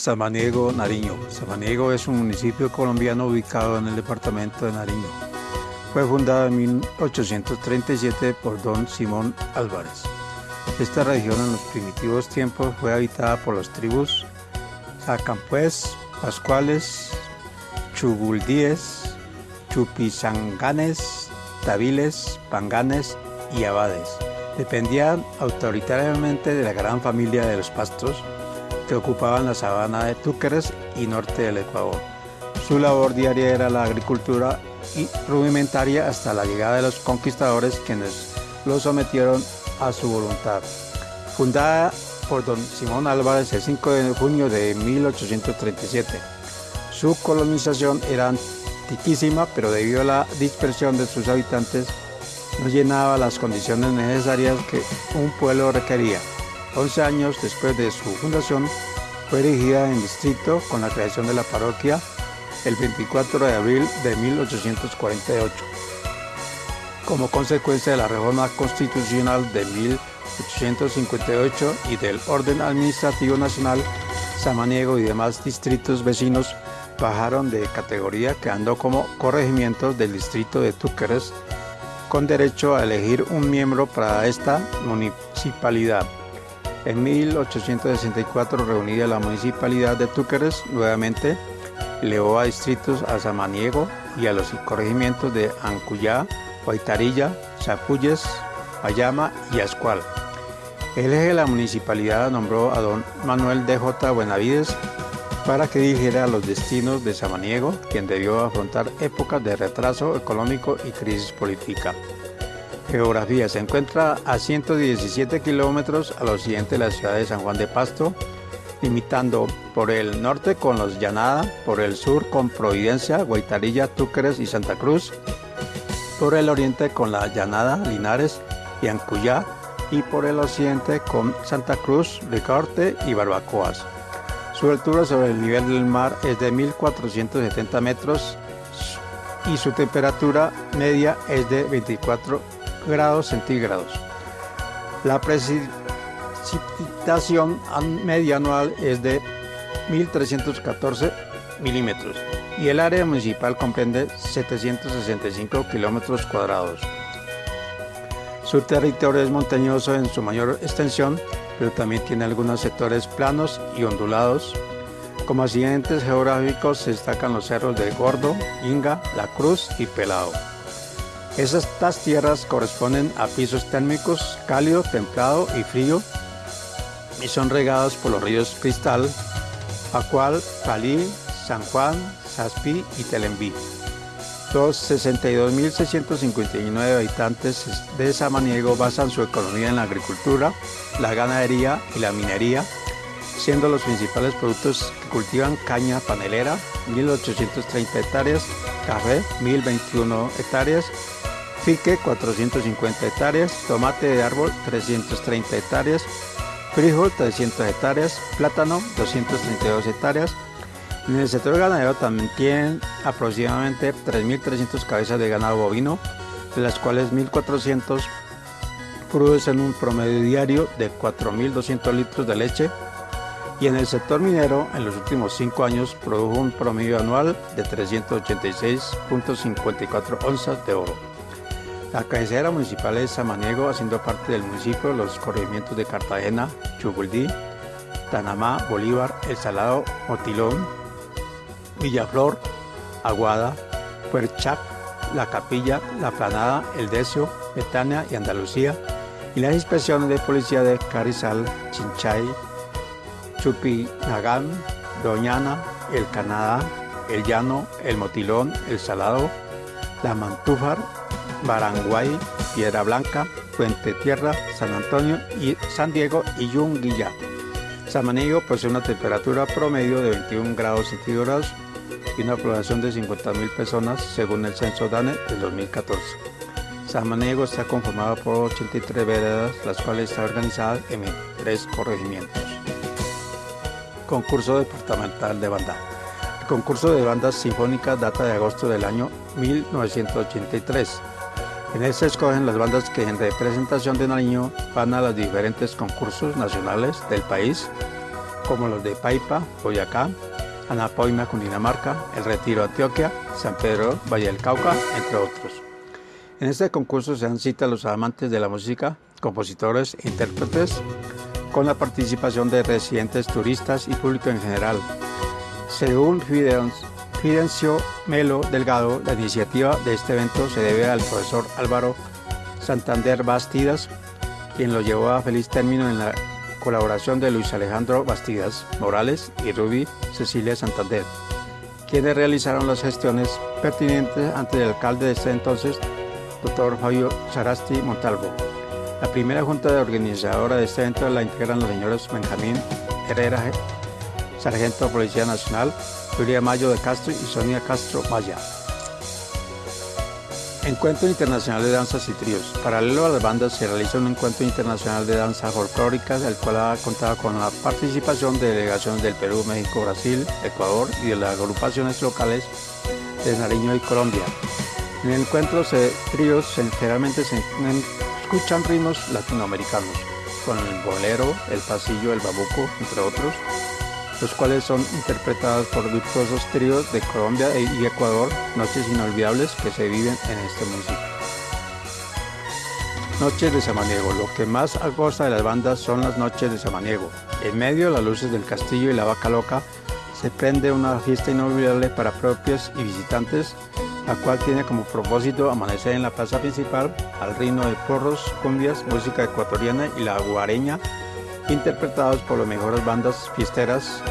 Samaniego, Nariño. Samaniego es un municipio colombiano ubicado en el departamento de Nariño. Fue fundado en 1837 por don Simón Álvarez. Esta región en los primitivos tiempos fue habitada por las tribus Sacampués, Pascuales, Chuguldíes, Chupizanganes, Tabiles, Panganes y Abades. Dependían autoritariamente de la gran familia de los Pastos, que ocupaban la sabana de Túqueres y norte del Ecuador. Su labor diaria era la agricultura y rudimentaria hasta la llegada de los conquistadores quienes lo sometieron a su voluntad. Fundada por don Simón Álvarez el 5 de junio de 1837. Su colonización era antiquísima, pero debido a la dispersión de sus habitantes, no llenaba las condiciones necesarias que un pueblo requería. 11 años después de su fundación, fue erigida en distrito con la creación de la parroquia el 24 de abril de 1848. Como consecuencia de la reforma constitucional de 1858 y del orden administrativo nacional, Samaniego y demás distritos vecinos bajaron de categoría quedando como corregimientos del distrito de Túqueres con derecho a elegir un miembro para esta municipalidad. En 1864 reunida la municipalidad de Túqueres nuevamente elevó a distritos a Samaniego y a los corregimientos de Ancuyá, Guaitarilla, Chapulles, Ayama y Ascual. El eje de la municipalidad nombró a don Manuel DJ Buenavides para que dirigiera los destinos de Samaniego, quien debió afrontar épocas de retraso económico y crisis política. Geografía. Se encuentra a 117 kilómetros al occidente de la ciudad de San Juan de Pasto, limitando por el norte con los Llanada, por el sur con Providencia, Guaitarilla, Túqueres y Santa Cruz, por el oriente con la Llanada, Linares y Ancuyá, y por el occidente con Santa Cruz, Ricaurte y Barbacoas. Su altura sobre el nivel del mar es de 1.470 metros y su temperatura media es de 24 grados centígrados. La precipitación media anual es de 1.314 milímetros y el área municipal comprende 765 kilómetros cuadrados. Su territorio es montañoso en su mayor extensión, pero también tiene algunos sectores planos y ondulados. Como accidentes geográficos se destacan los cerros de Gordo, Inga, La Cruz y Pelado. Estas tierras corresponden a pisos térmicos cálido, templado y frío y son regados por los ríos Cristal, Acual, Calí, San Juan, Saspi y Telembí. Los 62.659 habitantes de Samaniego basan su economía en la agricultura, la ganadería y la minería, siendo los principales productos que cultivan caña panelera, 1.830 hectáreas, café, 1.021 hectáreas, fique, 450 hectáreas, tomate de árbol, 330 hectáreas, frijol, 300 hectáreas, plátano, 232 hectáreas, en el sector ganadero también tienen aproximadamente 3.300 cabezas de ganado bovino, de las cuales 1.400 producen un promedio diario de 4.200 litros de leche y en el sector minero en los últimos cinco años produjo un promedio anual de 386.54 onzas de oro. La cabecera municipal es Samaniego, haciendo parte del municipio los corregimientos de Cartagena, Chuguldí, Tanamá, Bolívar, El Salado, Motilón, Villaflor, Aguada, Puerchac, La Capilla, La Planada, El Decio, Betania y Andalucía, y las inspecciones de policía de Carizal, Chinchay, Chupinagán, Doñana, El Canadá, El Llano, El Motilón, El Salado, La Mantúfar, Baranguay, Piedra Blanca, Fuente Tierra, San Antonio y San Diego y Yunguilla. Samaniego posee una temperatura promedio de 21 grados centígrados y una población de 50.000 personas según el censo DANE del 2014. Samaniego está conformado por 83 veredas, las cuales están organizadas en tres corregimientos. Concurso departamental de banda. El concurso de bandas sinfónicas data de agosto del año 1983. En él se escogen las bandas que en representación de Nariño van a los diferentes concursos nacionales del país como los de Paipa, Boyacá, Anapoima, Cundinamarca, El Retiro, Antioquia, San Pedro, Valle del Cauca, entre otros. En este concurso se dan cita a los amantes de la música, compositores intérpretes, con la participación de residentes, turistas y público en general. Según Fidencio Melo Delgado, la iniciativa de este evento se debe al profesor Álvaro Santander Bastidas, quien lo llevó a feliz término en la colaboración de Luis Alejandro Bastidas Morales y Ruby Cecilia Santander, quienes realizaron las gestiones pertinentes ante el alcalde de este entonces, doctor Fabio Sarasti Montalvo. La primera junta de organizadora de este evento la integran los señores Benjamín Herrera, sargento de Policía Nacional, Julia Mayo de Castro y Sonia Castro Maya. Encuentro Internacional de Danzas y Tríos. Paralelo a las bandas se realiza un encuentro internacional de danza folclórica, el cual ha contado con la participación de delegaciones del Perú, México, Brasil, Ecuador y de las agrupaciones locales de Nariño y Colombia. En el encuentro de tríos generalmente se escuchan ritmos latinoamericanos, con el bolero, el pasillo, el babuco, entre otros, los cuales son interpretados por virtuosos tríos de Colombia y Ecuador, noches inolvidables que se viven en este municipio. Noches de Samaniego. Lo que más agosta de las bandas son las noches de Samaniego. En medio de las luces del castillo y la vaca loca se prende una fiesta inolvidable para propios y visitantes, la cual tiene como propósito amanecer en la plaza principal al ritmo de porros, cumbias, música ecuatoriana y la guareña interpretados por las mejores bandas fiesteras,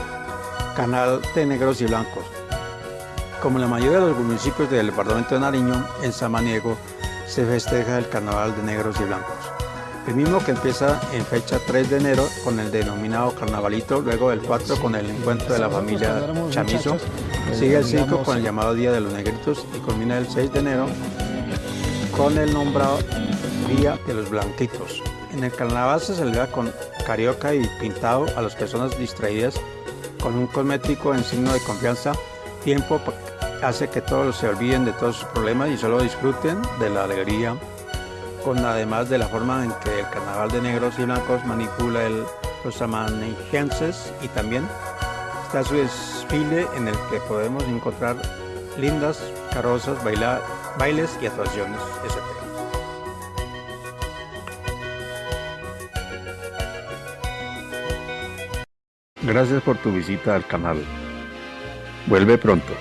canal de negros y blancos. Como la mayoría de los municipios del departamento de Nariño, en Samaniego se festeja el carnaval de negros y blancos. El mismo que empieza en fecha 3 de enero con el denominado carnavalito, luego el 4 con el encuentro de la familia Chamizo, sigue el 5 con el llamado Día de los Negritos y culmina el 6 de enero con el nombrado Día de los Blanquitos. En el carnaval se celebra con carioca y pintado a las personas distraídas con un cosmético en signo de confianza. Tiempo hace que todos se olviden de todos sus problemas y solo disfruten de la alegría, con además de la forma en que el carnaval de negros y blancos manipula el, los amanijenses y también está su desfile en el que podemos encontrar lindas carrozas, bailes y actuaciones, etc. Gracias por tu visita al canal. Vuelve pronto.